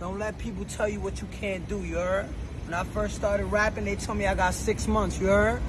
Don't let people tell you what you can't do, you heard? When I first started rapping, they told me I got six months, you heard?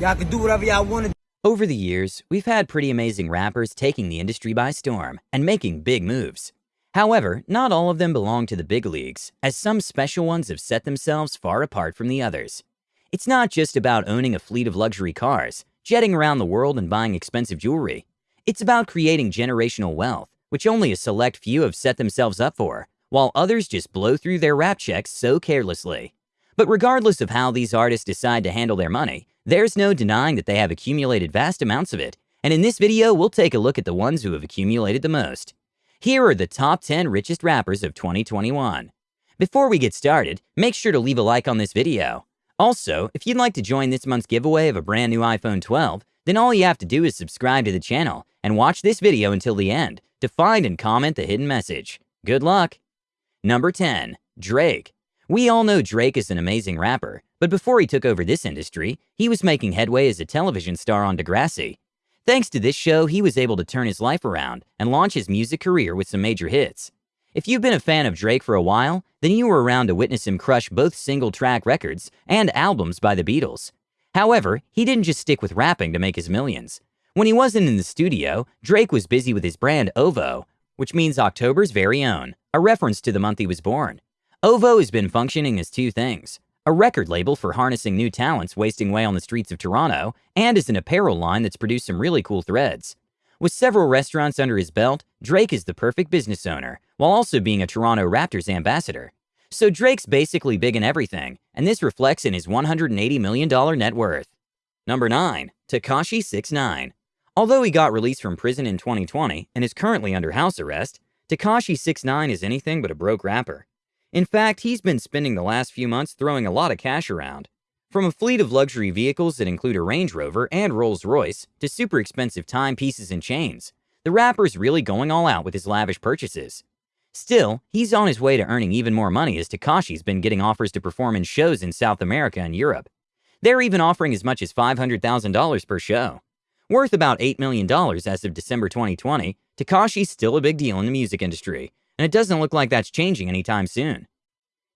Y'all can do whatever y'all want to Over the years, we've had pretty amazing rappers taking the industry by storm and making big moves. However, not all of them belong to the big leagues, as some special ones have set themselves far apart from the others. It's not just about owning a fleet of luxury cars, jetting around the world and buying expensive jewelry. It's about creating generational wealth, which only a select few have set themselves up for, while others just blow through their rap checks so carelessly. But regardless of how these artists decide to handle their money, there's no denying that they have accumulated vast amounts of it, and in this video, we'll take a look at the ones who have accumulated the most. Here are the top 10 richest rappers of 2021. Before we get started, make sure to leave a like on this video. Also, if you'd like to join this month's giveaway of a brand new iPhone 12, then all you have to do is subscribe to the channel and watch this video until the end to find and comment the hidden message. Good luck! Number 10. Drake. We all know Drake is an amazing rapper, but before he took over this industry, he was making headway as a television star on Degrassi. Thanks to this show, he was able to turn his life around and launch his music career with some major hits. If you've been a fan of Drake for a while, then you were around to witness him crush both single track records and albums by the Beatles. However, he didn't just stick with rapping to make his millions. When he wasn't in the studio, Drake was busy with his brand OVO, which means October's very own, a reference to the month he was born. OVO has been functioning as two things a record label for harnessing new talents wasting away on the streets of Toronto, and as an apparel line that's produced some really cool threads. With several restaurants under his belt, Drake is the perfect business owner, while also being a Toronto Raptors ambassador. So Drake's basically big in everything, and this reflects in his $180 million net worth. Number 9. Tekashi 69 Although he got released from prison in 2020 and is currently under house arrest, Tekashi 69 is anything but a broke rapper. In fact, he's been spending the last few months throwing a lot of cash around. From a fleet of luxury vehicles that include a Range Rover and Rolls Royce to super expensive timepieces and chains, the rapper's really going all out with his lavish purchases. Still, he's on his way to earning even more money as Tekashi's been getting offers to perform in shows in South America and Europe. They're even offering as much as $500,000 per show. Worth about $8 million as of December 2020, Tekashi's still a big deal in the music industry, and it doesn't look like that's changing anytime soon.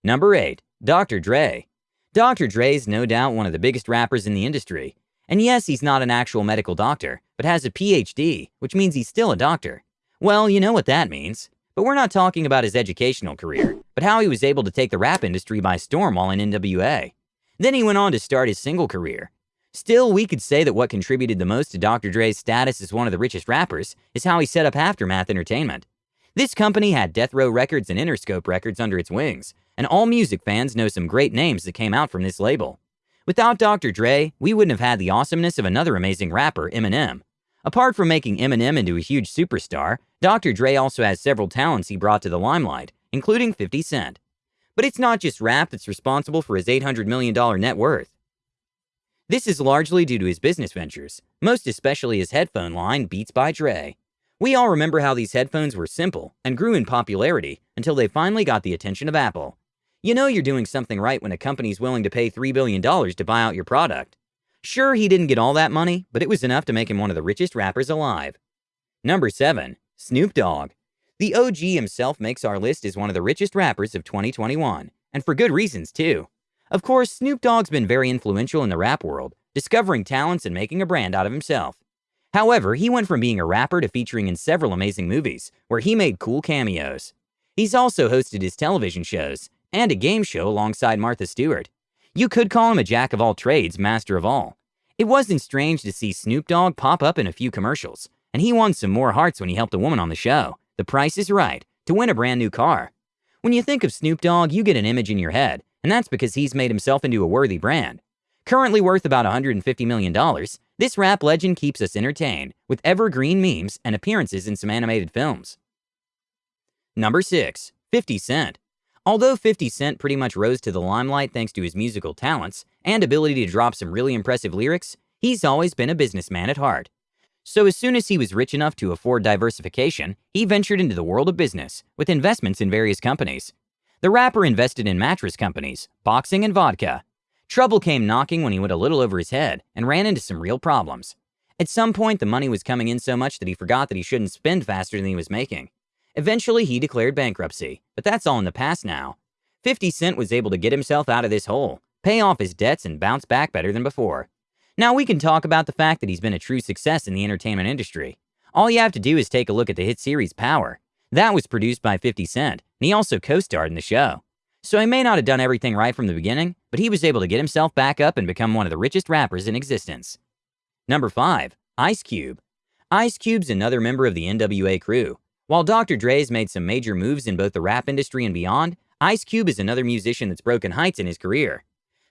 Number 8. Dr. Dre. Dr. Dre is no doubt one of the biggest rappers in the industry. And yes, he's not an actual medical doctor, but has a PhD, which means he's still a doctor. Well, you know what that means. But we're not talking about his educational career, but how he was able to take the rap industry by storm while in NWA. Then he went on to start his single career, Still, we could say that what contributed the most to Dr. Dre's status as one of the richest rappers is how he set up Aftermath Entertainment. This company had Death Row Records and Interscope Records under its wings, and all music fans know some great names that came out from this label. Without Dr. Dre, we wouldn't have had the awesomeness of another amazing rapper, Eminem. Apart from making Eminem into a huge superstar, Dr. Dre also has several talents he brought to the limelight, including 50 Cent. But it's not just rap that's responsible for his $800 million net worth. This is largely due to his business ventures, most especially his headphone line, Beats by Dre. We all remember how these headphones were simple and grew in popularity until they finally got the attention of Apple. You know you're doing something right when a company's willing to pay $3 billion to buy out your product. Sure, he didn't get all that money, but it was enough to make him one of the richest rappers alive. Number 7. Snoop Dogg. The OG himself makes our list as one of the richest rappers of 2021, and for good reasons, too. Of course, Snoop Dogg's been very influential in the rap world, discovering talents and making a brand out of himself. However, he went from being a rapper to featuring in several amazing movies, where he made cool cameos. He's also hosted his television shows, and a game show alongside Martha Stewart. You could call him a jack of all trades, master of all. It wasn't strange to see Snoop Dogg pop up in a few commercials, and he won some more hearts when he helped a woman on the show, The Price is Right, to win a brand new car. When you think of Snoop Dogg, you get an image in your head, and that's because he's made himself into a worthy brand. Currently worth about $150 million, this rap legend keeps us entertained with evergreen memes and appearances in some animated films. Number 6. 50 Cent. Although 50 Cent pretty much rose to the limelight thanks to his musical talents and ability to drop some really impressive lyrics, he's always been a businessman at heart. So as soon as he was rich enough to afford diversification, he ventured into the world of business with investments in various companies. The rapper invested in mattress companies, boxing, and vodka. Trouble came knocking when he went a little over his head and ran into some real problems. At some point, the money was coming in so much that he forgot that he shouldn't spend faster than he was making. Eventually, he declared bankruptcy, but that's all in the past now. 50 Cent was able to get himself out of this hole, pay off his debts, and bounce back better than before. Now, we can talk about the fact that he's been a true success in the entertainment industry. All you have to do is take a look at the hit series Power. That was produced by 50 Cent, and he also co starred in the show. So he may not have done everything right from the beginning, but he was able to get himself back up and become one of the richest rappers in existence. Number 5. Ice Cube. Ice Cube's another member of the NWA crew. While Dr. Dre's made some major moves in both the rap industry and beyond, Ice Cube is another musician that's broken heights in his career.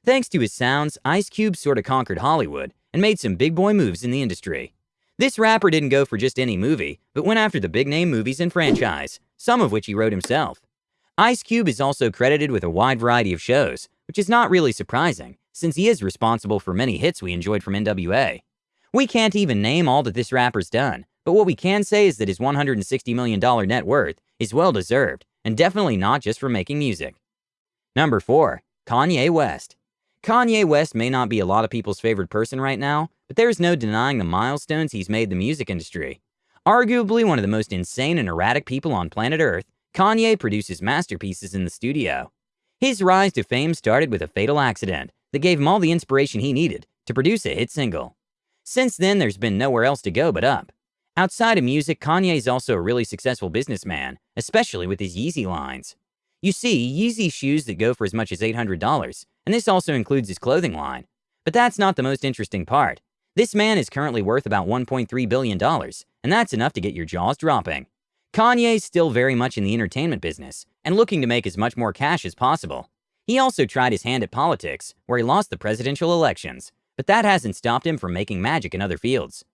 Thanks to his sounds, Ice Cube sort of conquered Hollywood and made some big boy moves in the industry. This rapper didn't go for just any movie, but went after the big name movies and franchise, some of which he wrote himself. Ice Cube is also credited with a wide variety of shows, which is not really surprising, since he is responsible for many hits we enjoyed from NWA. We can't even name all that this rapper's done, but what we can say is that his $160 million net worth is well deserved, and definitely not just for making music. Number 4. Kanye West. Kanye West may not be a lot of people's favorite person right now, but there's no denying the milestones he's made the music industry. Arguably one of the most insane and erratic people on planet Earth, Kanye produces masterpieces in the studio. His rise to fame started with a fatal accident that gave him all the inspiration he needed to produce a hit single. Since then, there's been nowhere else to go but up. Outside of music, Kanye is also a really successful businessman, especially with his Yeezy lines. You see, Yeezy shoes that go for as much as $800, and this also includes his clothing line. But that's not the most interesting part. This man is currently worth about $1.3 billion, and that's enough to get your jaws dropping. Kanye's still very much in the entertainment business and looking to make as much more cash as possible. He also tried his hand at politics, where he lost the presidential elections, but that hasn't stopped him from making magic in other fields.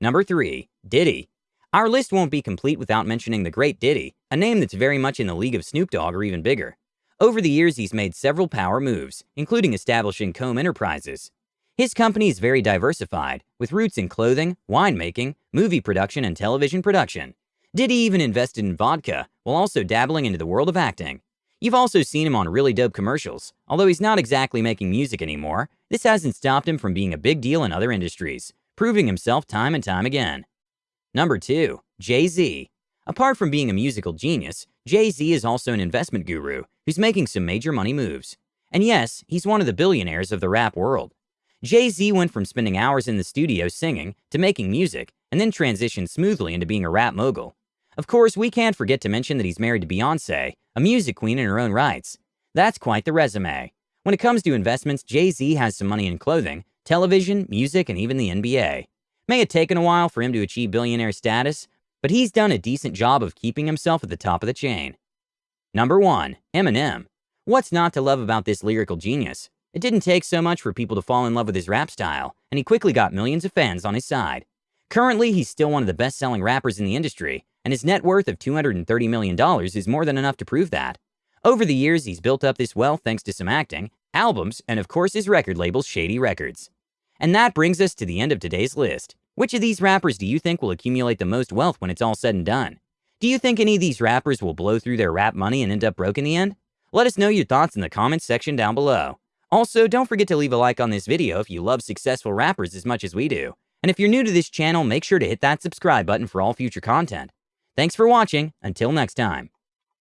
Number 3. Diddy. Our list won't be complete without mentioning the great Diddy, a name that's very much in the league of Snoop Dogg or even bigger. Over the years, he's made several power moves, including establishing Comb Enterprises. His company is very diversified, with roots in clothing, winemaking, movie production, and television production. Diddy even invested in vodka, while also dabbling into the world of acting. You've also seen him on really dope commercials. Although he's not exactly making music anymore, this hasn't stopped him from being a big deal in other industries, proving himself time and time again. Number 2. Jay-Z. Apart from being a musical genius, Jay-Z is also an investment guru who's making some major money moves. And yes, he's one of the billionaires of the rap world. Jay-Z went from spending hours in the studio singing to making music and then transitioned smoothly into being a rap mogul. Of course, we can't forget to mention that he's married to Beyonce, a music queen in her own rights. That's quite the resume. When it comes to investments, Jay-Z has some money in clothing, television, music, and even the NBA. May have taken a while for him to achieve billionaire status, but he's done a decent job of keeping himself at the top of the chain. Number 1. Eminem. What's not to love about this lyrical genius? It didn't take so much for people to fall in love with his rap style, and he quickly got millions of fans on his side. Currently, he's still one of the best-selling rappers in the industry, and his net worth of $230 million is more than enough to prove that. Over the years, he's built up this wealth thanks to some acting, albums, and of course his record label, Shady Records. And that brings us to the end of today's list. Which of these rappers do you think will accumulate the most wealth when it's all said and done? Do you think any of these rappers will blow through their rap money and end up broke in the end? Let us know your thoughts in the comments section down below. Also, don't forget to leave a like on this video if you love successful rappers as much as we do. And if you're new to this channel, make sure to hit that subscribe button for all future content. Thanks for watching. Until next time.